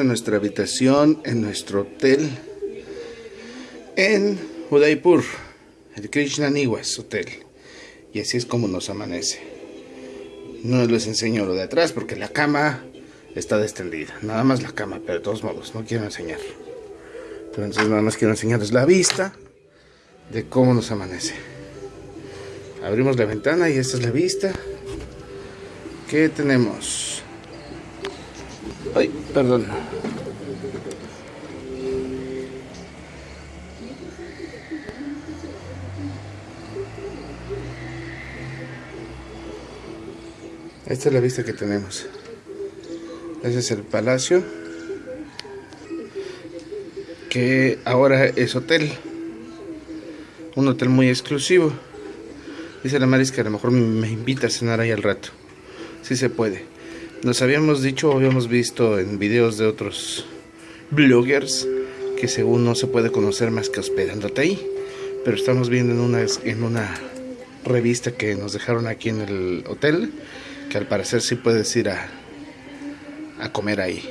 En nuestra habitación, en nuestro hotel, en Udaipur, el Krishna Niwas Hotel. Y así es como nos amanece. No les enseño lo de atrás porque la cama está destendida. Nada más la cama, pero de todos modos, no quiero enseñar. Entonces nada más quiero enseñarles la vista de cómo nos amanece. Abrimos la ventana y esta es la vista. ¿Qué tenemos? Ay, perdón. Esta es la vista que tenemos. Ese es el palacio. Que ahora es hotel. Un hotel muy exclusivo. Dice la Maris que a lo mejor me invita a cenar ahí al rato. Si se puede. Nos habíamos dicho, habíamos visto en videos de otros bloggers que según no se puede conocer más que hospedándote ahí. Pero estamos viendo en una, en una revista que nos dejaron aquí en el hotel que al parecer sí puedes ir a, a comer ahí.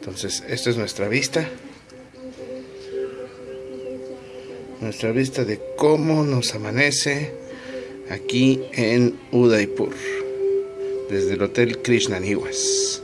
Entonces, esta es nuestra vista. Nuestra vista de cómo nos amanece aquí en Udaipur desde el Hotel Krishna Niwas.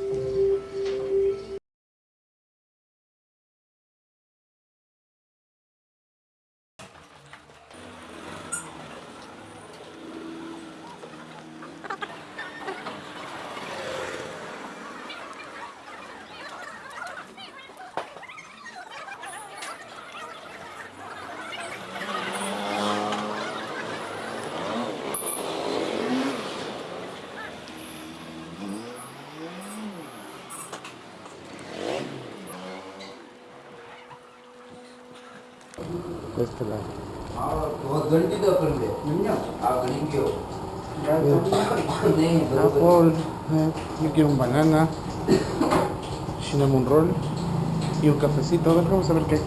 Apple, eh, yo quiero un banana, cinnamon roll y un cafecito. A ver, vamos a ver qué.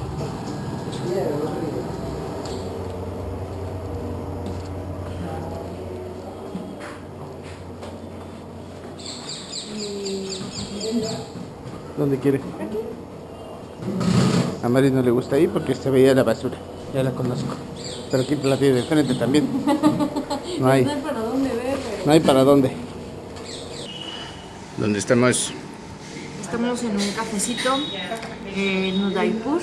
¿Dónde quiere? A Mari no le gusta ahí porque se veía la basura. Ya la conozco. Pero aquí la tiene de frente también. No hay. No hay para dónde ver. No hay para dónde. ¿Dónde estamos? Estamos en un cafecito en Udaipur.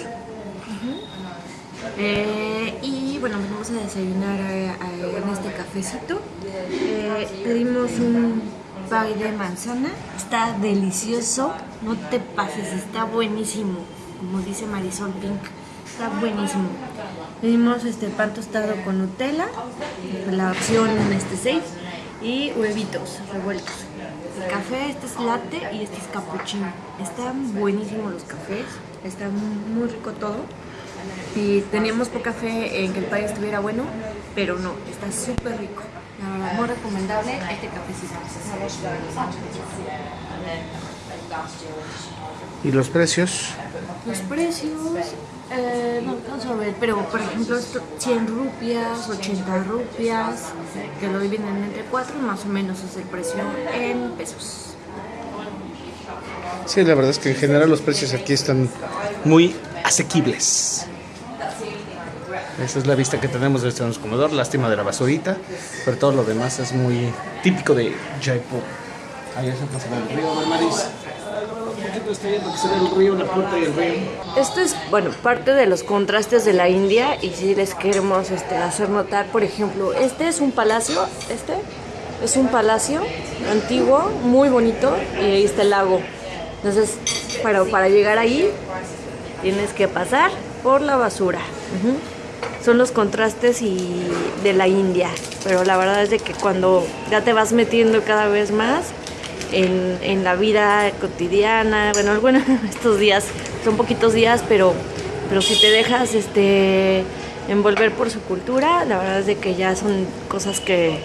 Eh, y bueno, vamos a desayunar eh, eh, en este cafecito. Eh, pedimos un pie de manzana. Está delicioso. No te pases, está buenísimo. Como dice Marisol Pink. Está buenísimo. Pedimos este pan tostado con Nutella, la opción este 6 y huevitos revueltos. El café, este es latte y este es cappuccino. Están buenísimos los cafés, está muy rico todo. Y teníamos poca fe en que el país estuviera bueno, pero no, está súper rico. La verdad, muy recomendable este cafecito. ¿Y los precios? Los precios, eh, no alcanzo a ver, pero por ejemplo, esto, 100 rupias, 80 rupias, que lo dividen entre 4, más o menos es el precio en pesos. Sí, la verdad es que en general los precios aquí están muy asequibles. Esa es la vista que tenemos de este comedor, lástima de la basurita, pero todo lo demás es muy típico de Jaipur. Ahí se pasa el río, ¿no, Maris? Poquito está viendo que se ve el río, la puerta y el río. Esto es, bueno, parte de los contrastes de la India y si les queremos este, hacer notar, por ejemplo, este es un palacio, este es un palacio antiguo, muy bonito y ahí está el lago. Entonces, pero para llegar ahí tienes que pasar por la basura. Ujú. Son los contrastes y de la India, pero la verdad es de que cuando ya te vas metiendo cada vez más en, la vida cotidiana, bueno, bueno, estos días son poquitos días, pero, pero si te dejas este, envolver por su cultura, la verdad es de que ya son cosas que,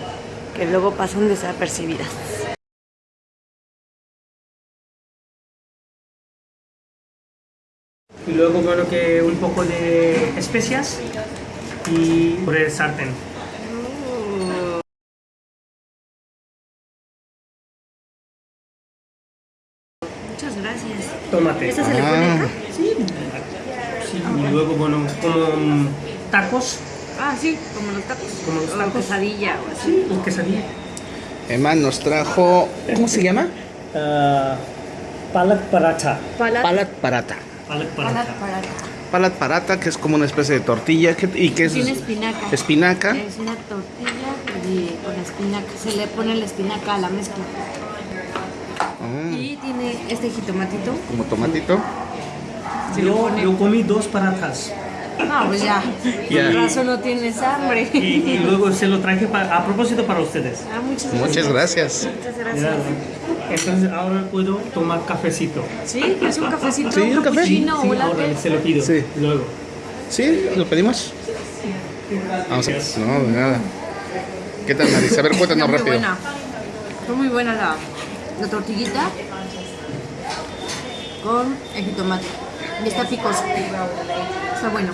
que luego pasan desapercibidas. y luego que un poco de especias y por el sartén. Tomate. ¿Esta se le pone acá? Sí, y luego, bueno, como mm, tacos, Ah, sí, como los tacos. Como los O tacos. quesadilla o así. sí, quesadilla. Emma nos trajo, ¿cómo se llama? Ah, palak paratha. Palat, Palat parata. Palat parata. Palat parata, que es como una especie de tortilla que- y que es Tiene espinaca. espinaca. Es una tortilla y con espinaca. Se le pone la espinaca a la mezcla. Ah, Y tiene este jitomatito. como tomatito. Le Yo, yo comí dos paratas Ah, pues ya. Ya. Por razón no tienes hambre. y, y luego se lo traje pa- a propósito para ustedes. Ah, muchas gracias. Muchas gracias. Muchas gracias. Entonces ahora puedo tomar cafecito. Sí, es un cafecito, Sí, un café. Sí, órale, se lo pido. Sí. Luego. ¿Sí? ¿Lo pedimos? Vamos a... No, de nada. ¿Qué tal, Marisa? A ver, cuéntanos Está muy rápido. buena. Está muy buena la, la tortillita con el jitomate. Y está picoso. Está bueno.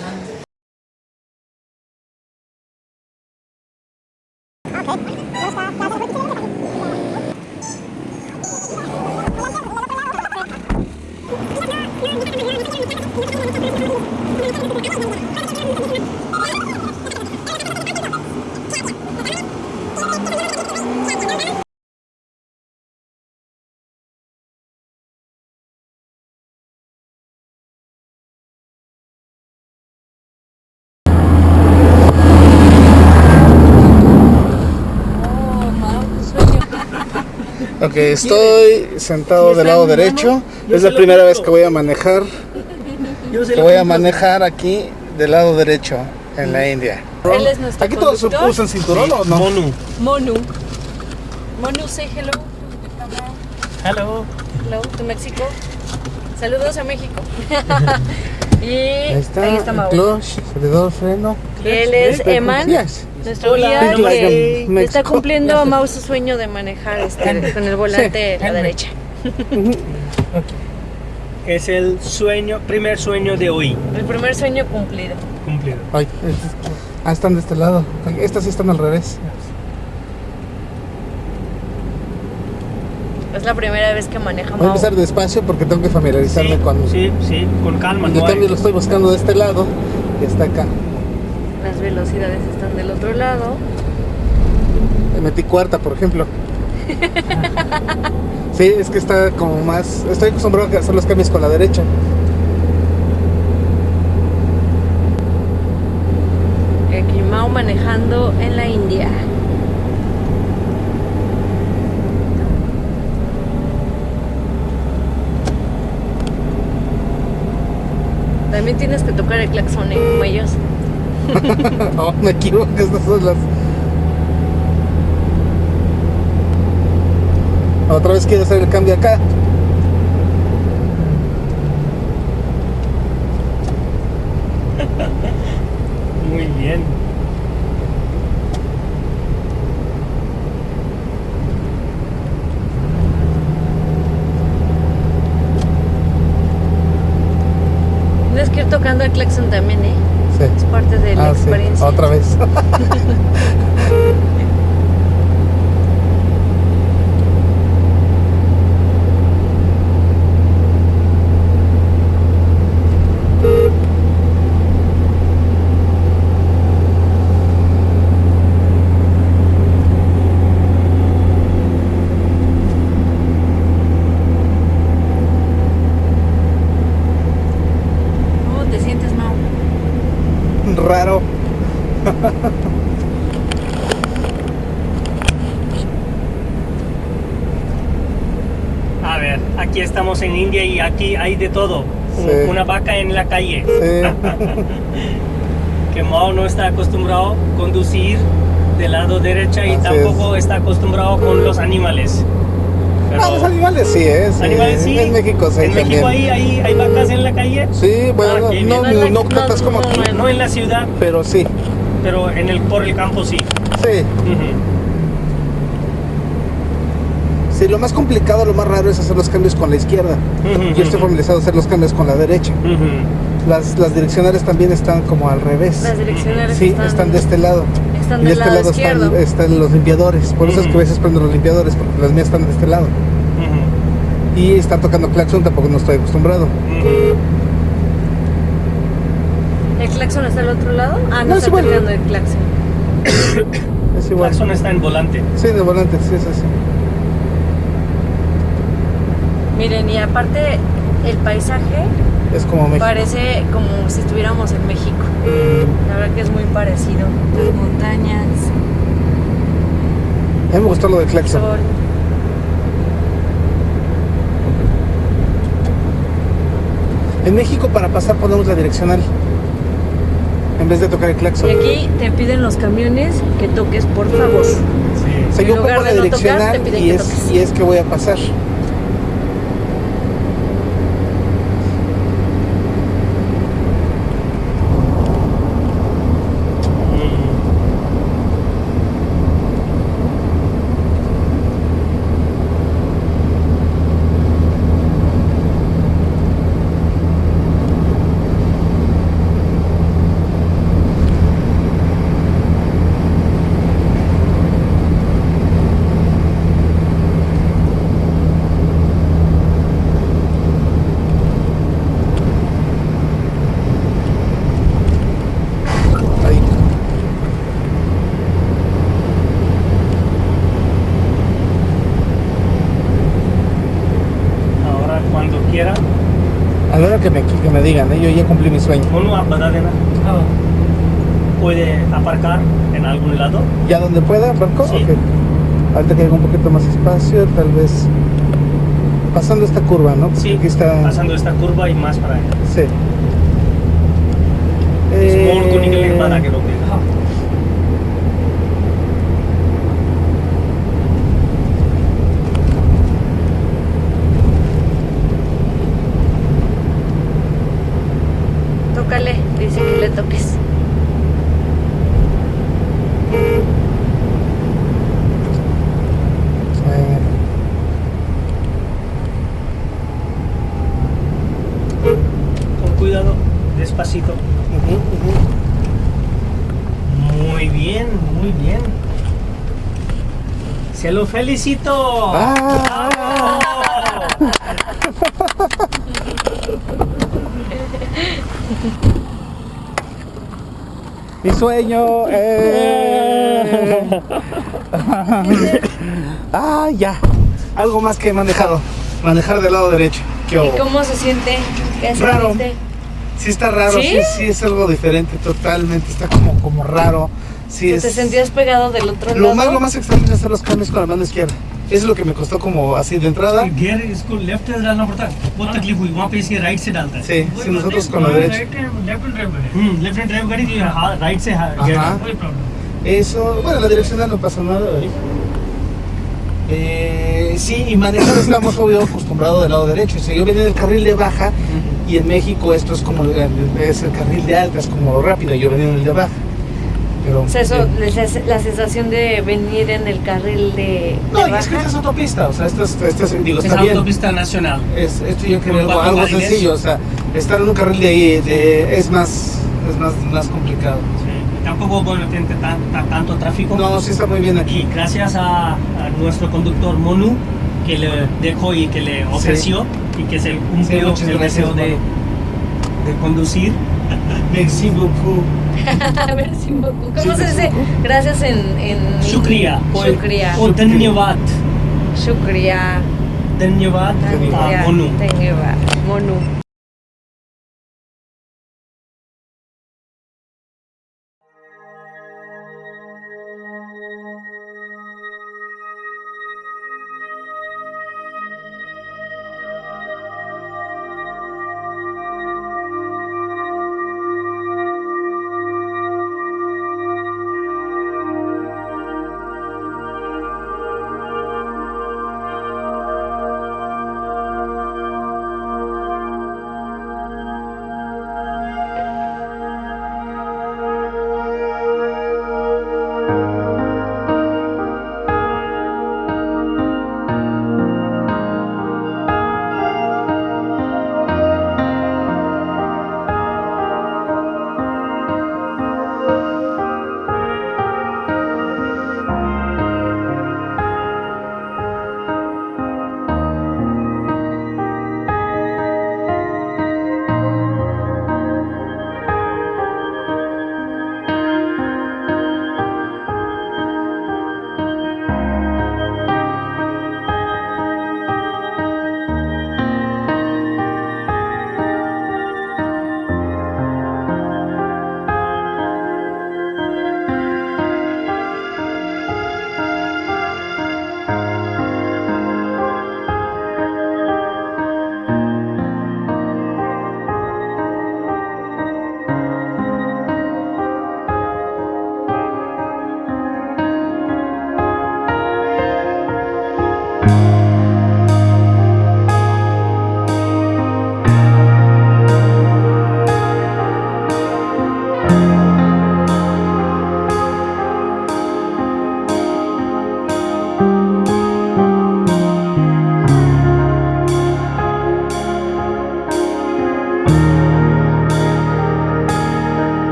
Ok, estoy sentado del lado derecho. Es la primera vez que voy a manejar. Que voy a manejar aquí del lado derecho en la India. Él es nuestro ¿Aquí todos conductor. usan cinturón o no? Monu. Monu. Monu, say hello. Hello. Hello to México. Saludos a México. y Ahí está, ahí está el Mau. clutch, freno. Él es Eman, Yes. Nuestro Hola, guía like Mexico. está cumpliendo a Mau su sueño de manejar este, con el volante a la derecha. Es el sueño, primer sueño de hoy. El primer sueño cumplido. Cumplido. Ay, ah, están de este lado. Estas sí están al revés. Es la primera vez que maneja Voy a empezar despacio porque tengo que familiarizarme Sí, con... sí, sí, con calma. No hay- cambio lo estoy buscando de este lado y está acá. Las velocidades están del otro lado. Le metí cuarta, por ejemplo. Sí, es que está como más... Estoy acostumbrado a hacer los cambios con la derecha. Aquí Mau manejando en la India. También tienes que tocar el claxon, ¿eh? Como ellos. oh, me equivoco, estas son las... Otra vez quiero hacer el cambio acá. Muy bien. Tienes que ir tocando el claxon también, ¿eh? Sí. Es parte de la Ah, sí, experiencia. Otra vez. ¿Cómo te sientes, Mau? Raro. A ver, aquí estamos en India y aquí hay de todo. Sí. Una vaca en la calle. Sí. Que Mao no está acostumbrado a conducir del lado derecha y Así tampoco está acostumbrado con los animales. Pero- Ah, los animales sí, ¿eh? Sí. animales sí. En México sí En. México hay, hay, hay vacas en la calle. Sí, bueno, Ah, no, no, no tantas como No, aquí, no, No en la ciudad, pero sí. pero en el, por el campo sí. Sí. Ujú. Lo más complicado, lo más raro es hacer los cambios con la izquierda. Yo estoy familiarizado a hacer los cambios con la derecha. Las, las direccionales también están como al revés. Las direccionales Sí, están, están de este lado. están y de este lado, están, están los limpiadores. Por eso es que a veces prendo los limpiadores, porque las mías están de este lado. Y estar tocando claxon tampoco no estoy acostumbrado. ¿El claxon está al otro lado? Ah, no, No, es está el claxon. Es El igual. claxon está en volante. Sí, de volante, sí, es así. Miren, y aparte el paisaje Es como México. parece como si estuviéramos en México. La verdad que es muy parecido. Las montañas, A mí me gustó lo de el claxon. En México para pasar ponemos la direccional. En vez de tocar el Y claxon. aquí te piden los camiones que toques, por favor. O sea, en yo lugar pongo la de tocar, direccional te piden y, que es, toques. y es que voy a pasar. Ahí. Ahora, cuando quiera, A la hora que me, que me digan, ¿eh? yo ya cumplí mi sueño. uno puede aparcar en algún lado. ¿Ya donde pueda, Marco? Sí. Ok. Ahorita que haya un poquito más espacio, tal vez pasando esta curva, ¿no? Sí, Aquí está. pasando esta curva y más para allá. Sí. Eh, para que lo vea. Tócale, dice que le toques. eh, Con cuidado, despacito. ujú, ujú. Muy bien, muy bien. Se lo felicito. Ah. Mi sueño. eh. ah, ya. Algo más que he manejado. Manejar del lado derecho. ¿Qué ¿Y cómo se siente? ¿Qué Raro. sentiste? Sí está raro, ¿Sí? ¿Sí? sí, es algo diferente, totalmente. Está como, como raro. Sí, es... ¿Te sentías pegado del otro Lo lado? más, lo más extraño es hacer los cambios con la mano izquierda. Eso es lo que me costó como así de entrada. Gear इसको लेफ्ट से डालना पड़ता है बहुत तकलीफ हुई वहाँ पे इसे राइट से डालता है Sí, sí, nosotros con la derecha. हम्म लेफ्ट हैंड ड्राइव गाड़ी जो है राइट से गियर Ajá. कोई problem Eso, bueno, la direccional no pasa nada. ¿eh? Eh, sí, y manejar estamos obvio acostumbrados del lado derecho. O sea, yo venía del carril de baja y en México esto es como el, es el carril de alta, es como rápido. Yo venía en el de baja. Pero, O sea, eso, eh, la sensación de venir en el carril de, no, de y es que esta es autopista. O sea, esto es, esto es- digo, es está bien. autopista nacional Es, esto yo creo algo, sencillo. O sea, estar en un carril de ahí de- es más, es más, más complicado. Sí, tampoco bueno, tiene tan- tan- tanto tráfico No, sí está muy bien aquí. y gracias a, a nuestro conductor Monu que le dejó y que le ofreció y que se cumplió muchas el deseo de, de conducir Merci beaucoup. ¿Cómo se dice? Gracias en... en Shukriya. Shukriya. O Shukriya. Dhanyavad. Ah, Monu.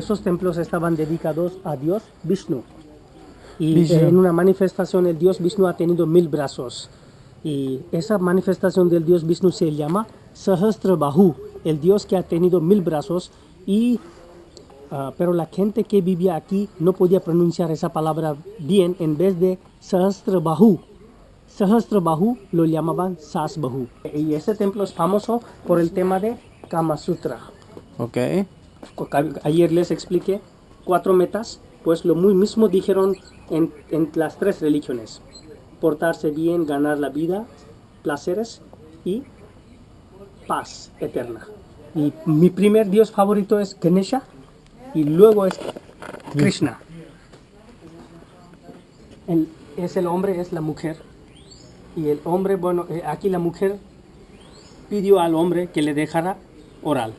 Esos templos estaban dedicados a Dios Vishnu. Y Vishnu. en una manifestación el Dios Vishnu ha tenido mil brazos. Y esa manifestación del Dios Vishnu se llama Sahasrabahu, el Dios que ha tenido mil brazos. Y, ah, pero la gente que vivía aquí no podía pronunciar esa palabra bien en vez de Sahasrabahu. Sahasrabahu lo llamaban Sasbahu. Y ese templo es famoso por el tema de Kama Sutra. Ok. Ayer les expliqué cuatro metas, pues lo muy mismo dijeron en, las tres religiones. Portarse bien, ganar la vida, placeres y paz eterna. Y mi primer dios favorito es Ganesha y luego es Krishna. El- es el hombre, es la mujer. Y el hombre, bueno, eh, aquí la mujer pidió al hombre que le dejara oral.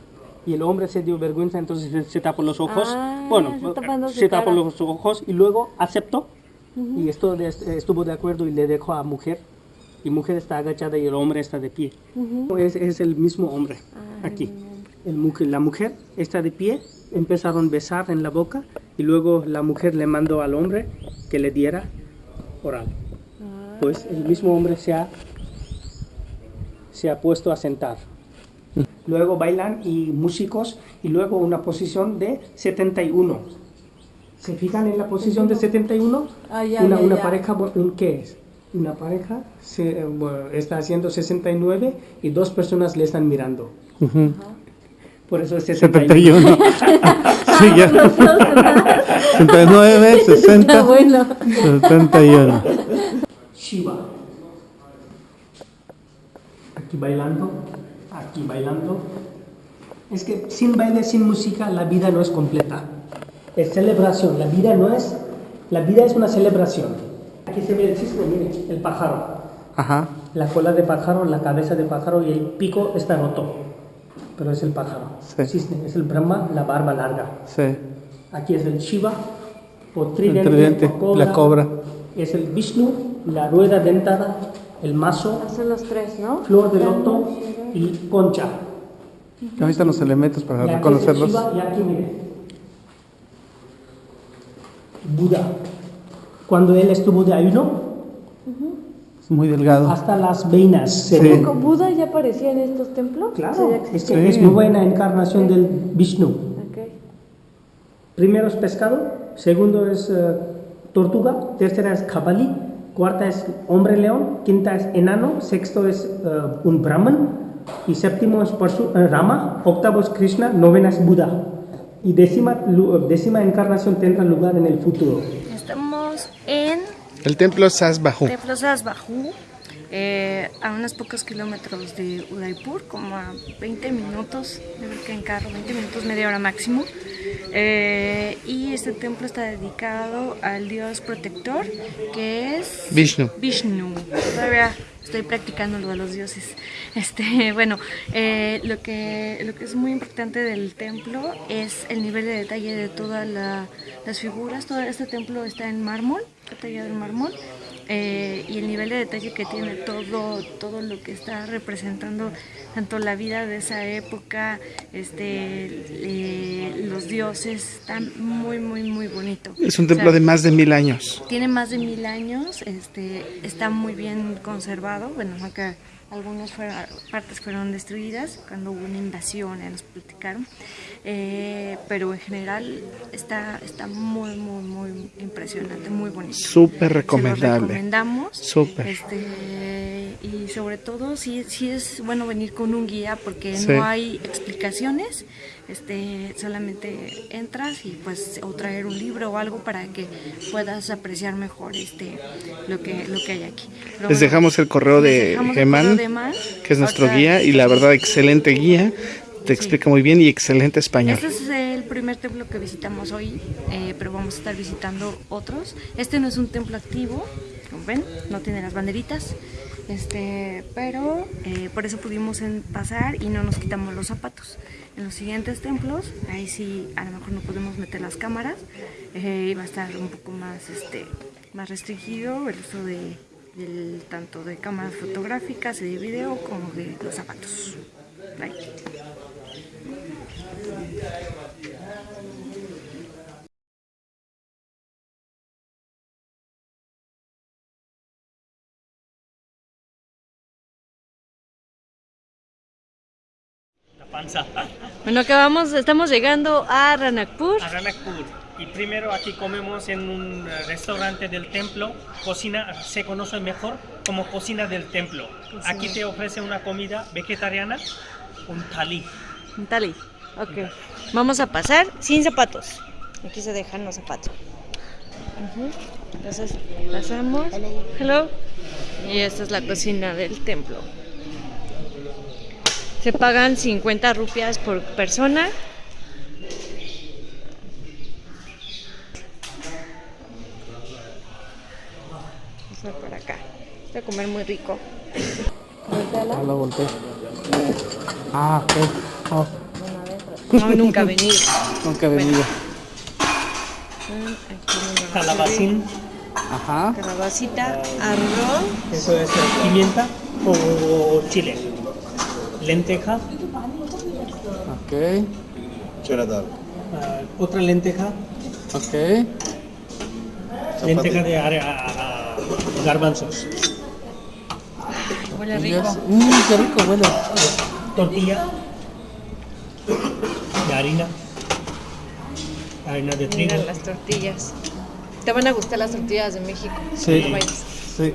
Y el hombre se dio vergüenza, entonces se, se tapó los ojos. Ah, bueno, su se tapó los ojos y luego aceptó. Y esto de- estuvo de acuerdo y le dejó a mujer. Y mujer está agachada y el hombre está de pie. es, es el mismo hombre aquí. El mujer, la mujer está de pie, empezaron a besar en la boca y luego la mujer le mandó al hombre que le diera oral. Pues el mismo hombre se ha, se ha puesto a sentar. Luego bailan y músicos y luego una posición de 71. ¿Se fijan en la posición de 71? Ah, ya, una ya, una ya. pareja, un- ¿qué es? Una pareja se, eh, bueno, está haciendo 69 y dos personas le están mirando. Por eso es 71. 71. sí, ya. 69, 60, Ah, bueno. 71. Shiva. Aquí bailando, aquí bailando. Es que sin baile, sin música, la vida no es completa. Es celebración, la vida no es, la vida es una celebración. Aquí se ve el cisne, mire, el pájaro. Ajá. La cola de pájaro, la cabeza de pájaro y el pico está roto. Pero es el pájaro. Sí. Cisne, es el Brahma, la barba larga. Sí. Aquí es el Shiva, o tridente, tridente, o la cobra. Es el Vishnu, la rueda dentada, el mazo, Son los tres, ¿no? flor de loto y concha. Ahí están los elementos para Y aquí reconocerlos. Shiva, y aquí mire. Buda. Cuando él estuvo de ayuno, Es muy delgado. hasta las veinas se Sí. ven. ¿Con Buda ya aparecía en estos templos? Claro, Sí, es que es Sí. nueva encarnación del Vishnu. Ok. Primero es pescado, segundo es eh, tortuga, tercera es cabali, cuarta es hombre león, quinta es enano, sexto es eh, un brahman y séptimo es Parsu- eh, Rama, octavo es Krishna, novena es Buda y décima, lu- décima encarnación tendrá lugar en el futuro. Estamos en El templo Sasbahu. Templo Sasbahu, eh, a unos pocos kilómetros de Udaipur, como a 20 minutos, yo creo que en carro, 20 minutos, media hora máximo. Eh, y este templo está dedicado al dios protector, que es Vishnu. Vishnu. Todavía estoy practicando lo de los dioses. Este, bueno, eh, lo, que, lo que es muy importante del templo es el nivel de detalle de todas la- las figuras. Todo este templo está en mármol, tallado en mármol. Eh, y el nivel de detalle que tiene todo, todo lo que está representando tanto la vida de esa época, este, eh, los dioses, está muy, muy, muy bonito. Es un O sea, templo de más de mil años. tiene más de mil años, este, está muy bien conservado. Bueno, aunque algunas fueron- partes fueron destruidas cuando hubo una invasión, nos platicaron. Eh, pero en general está, está muy, muy, muy impresionante, muy bonito. Súper Se lo recomendable. recomendamos. Súper. Este, y sobre todo, sí, sí es bueno venir con un guía porque Sí. no hay explicaciones. Este, solamente entras y pues o traer un libro o algo para que puedas apreciar mejor este lo que lo que hay aquí. Pero Les dejamos el correo de Eman. que es nuestro guía y la verdad excelente guía. Te explica muy bien y excelente español. Este es el primer templo que visitamos hoy, eh, pero vamos a estar visitando otros. Este no es un templo activo, como ven, no tiene las banderitas, este, pero eh, por eso pudimos pasar y no nos quitamos los zapatos. En los siguientes templos, ahí sí a lo mejor no podemos meter las cámaras, eh, y va a estar un poco más, este, más restringido el uso de del- tanto de cámaras fotográficas y de video como de los zapatos. Panza. Bueno, acabamos, estamos llegando a Ranakpur. A Ranakpur. Y primero aquí comemos en un restaurante del templo. Cocina se conoce mejor como cocina del templo. Aquí te ofrece una comida vegetariana, un thali. Un tali. Ok. Vamos a pasar sin zapatos. Aquí se dejan los zapatos. Entonces, pasamos. Hello. Y esta es la cocina del templo. Se pagan 50 rupias por persona. Vamos a por acá. Voy a comer muy rico. Ah, lo volteé. Ah, ok. Oh, No, nunca he venido. nunca he venido. Aquí una Calabacín, Ajá. Calabacita, arroz. eso es pimienta o chile. Lenteja, Ok. ah, otra lenteja, Ok. lenteja de are- a- a- garbanzos. Huele rico. Mmm, qué rico huele. tortilla de harina, harina de trigo. Mira las tortillas. Te van a gustar las tortillas de México. Sí. Sí.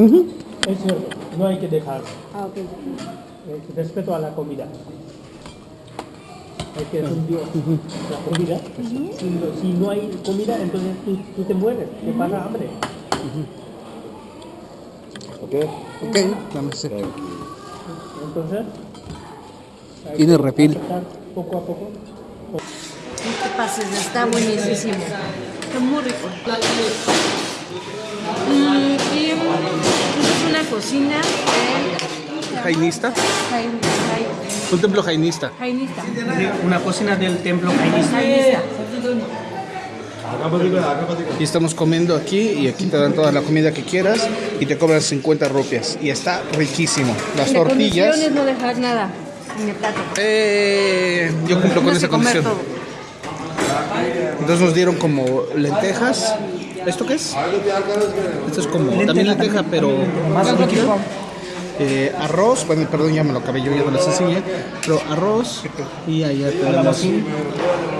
Yo. Es cierto, no hay que dejar. Ah, ok. Es respeto a la comida. Hay que rendir la comida. si, no, si no hay comida, entonces tú, tú te mueres, te pasa hambre. Ok, dame ese. Entonces, hay Tiene aceptar Poco a poco. No te pases, está buenísimo. Está muy rico. Mm, y es una cocina de Jainista. Jain- Jain- Un templo jainista. jainista. Una cocina del templo jainista. Jainista. Y estamos comiendo aquí y aquí te dan toda la comida que quieras y te cobran 50 rupias. Y está riquísimo. Las La tortillas. es no dejar nada en el plato. Eh, yo cumplo con esa condición. todo. Entonces nos dieron como lentejas. ¿Esto qué es? Esto es como también lenteja, pero más líquido. Eh, arroz, bueno, perdón, ya me lo acabé yo, ya me las enseñé. Pero arroz y allá Calabacín.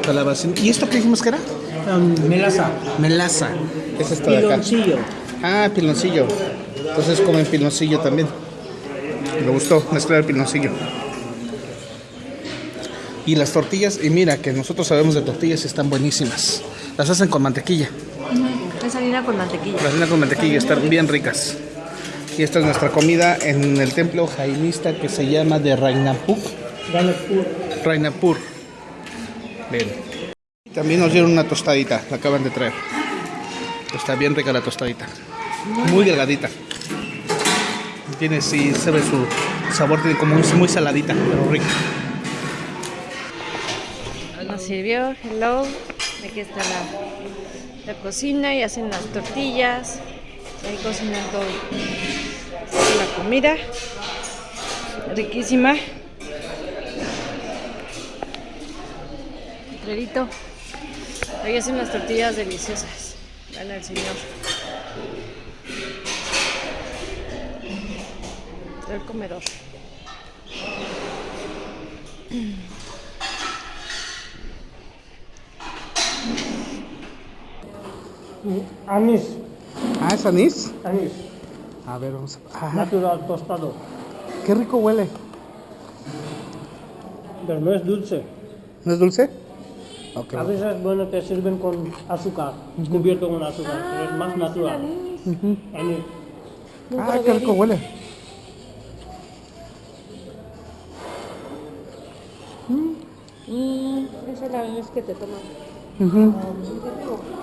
calabacín. ¿Y esto qué dijimos que era? Um, melaza. Melaza. ¿Qué es esto de acá? Piloncillo. Ah, piloncillo. Entonces comen piloncillo también. Me gustó mezclar el piloncillo. Y las tortillas, y mira que nosotros sabemos de tortillas y están buenísimas. Las hacen con mantequilla. Es harina con mantequilla. Las hacen con mantequilla, están bien ricas. Y esta es nuestra comida en el templo jainista que se llama de Rainapur. Ranakpur. Rainapur. Ven. También nos dieron una tostadita, la acaban de traer. Está bien rica la tostadita. Muy delgadita. Tiene, sí, se ve su sabor, tiene como un- muy saladita, pero rica. nos sirvió. Hello. Aquí está la, cocina y hacen las tortillas. Ahí cocinan todo. La comida. Riquísima. Clarito. Ahí hacen las tortillas deliciosas. Dale al señor. El comedor. Anís, Ah, ¿es anís? anís, A ver, vamos a... Ajá, natural tostado. qué rico huele. Pero no es dulce. ¿No es dulce? Ok. A veces, bueno, te sirven con azúcar, cubierto con azúcar, pero es más natural. Anís. Ah, qué rico huele. Mmm, esa es la vez que te toman. Ujú. Hola.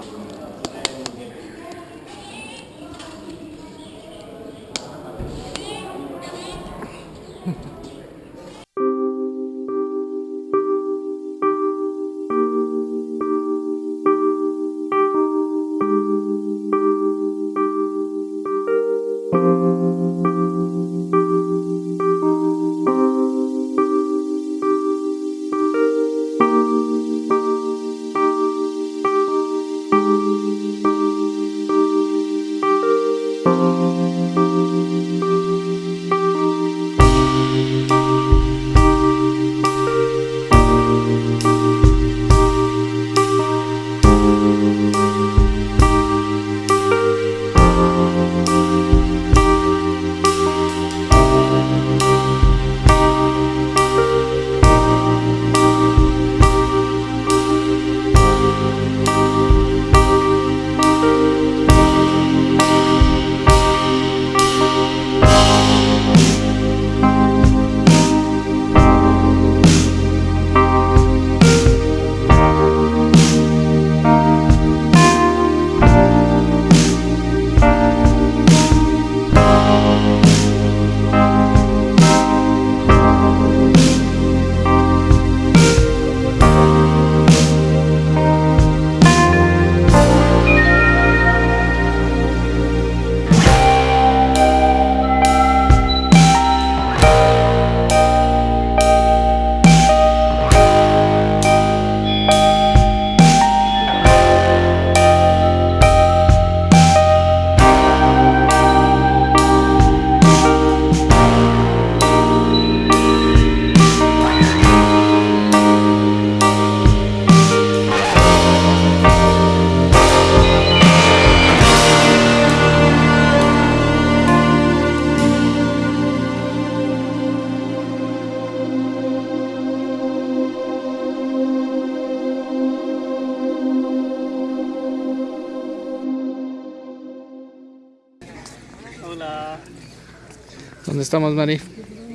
Estamos, Mari?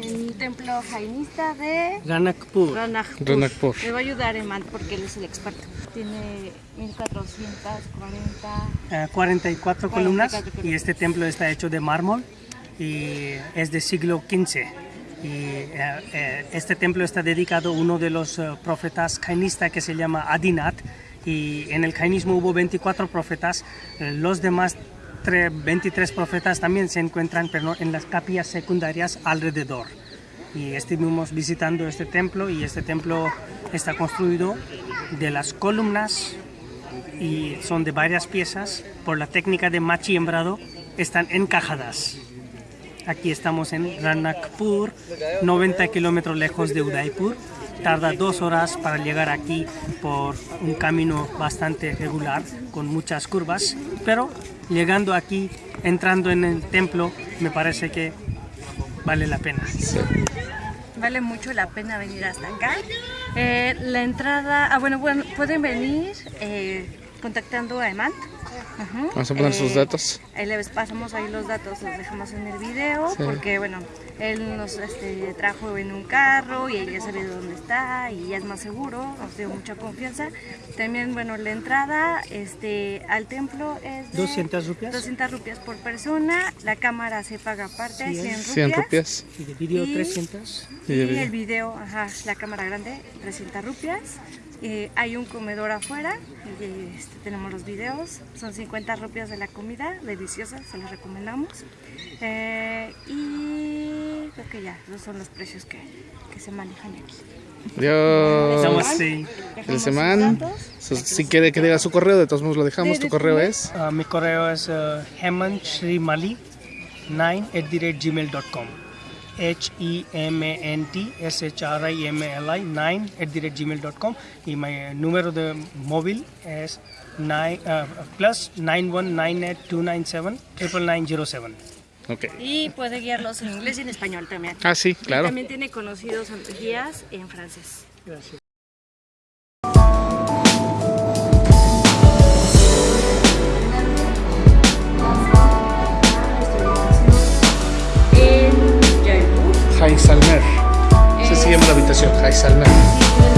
En el templo jainista de Ranakpur. Ranakpur. Ranakpur. Me va a ayudar Eman porque él es el experto. Tiene 1440. Eh, 44 columnas 44 y columnas. este templo está hecho de mármol y es del siglo XV. Y eh, eh, este templo está dedicado a uno de los eh, profetas jainistas que se llama Adinat y en el jainismo hubo 24 profetas, eh, los demás 23 profetas también se encuentran pero en las capillas secundarias alrededor. Y estuvimos visitando este templo y este templo está construido de las columnas y son de varias piezas. Por la técnica de machiembrado están encajadas. Aquí estamos en Ranakpur, 90 kilómetros lejos de Udaipur. Tarda dos horas para llegar aquí por un camino bastante regular, con muchas curvas. Pero llegando aquí, entrando en el templo, me parece que vale la pena. Vale mucho la pena venir hasta acá. Eh, la entrada, ah, bueno, bueno, pueden venir eh, contactando a Eman. Ajá. Vamos a poner sus Eh, datos. Ahí les pasamos ahí los datos, los dejamos en el video, Sí. porque bueno, él nos este, trajo en un carro y él ya sabe dónde está y ya es más seguro, nos dio mucha confianza. También, bueno, la entrada este, al templo es de 200 rupias. 200 rupias por persona, la cámara se paga aparte, Sí, 100 rupias. 100 rupias. Y de vídeo Y- 300. Y Y video. el video, ajá, la cámara grande, 300 rupias. Eh, hay un comedor afuera, y, este, tenemos los videos, son 50 rupias de la comida, deliciosa, se los recomendamos. Eh, y creo que ya, esos son los precios que, que se manejan aquí. Adiós. Namaste. El. So, Si quiere que diga su correo, de todos modos lo dejamos. Tu correo es. Uh, mi correo es uh, hemantshrimali 9 at the rate gmail.com. E H-E-M-A-N-T-S-H-R-I-M-L-I 9 at the rate gmail.com. Y mi eh, número de móvil es 9, uh, plus 9198297 Ok. Y puede guiarlos en inglés y en español también. Ah, sí, Y claro. También tiene conocidos guías en francés. Gracias. sur Traxalma.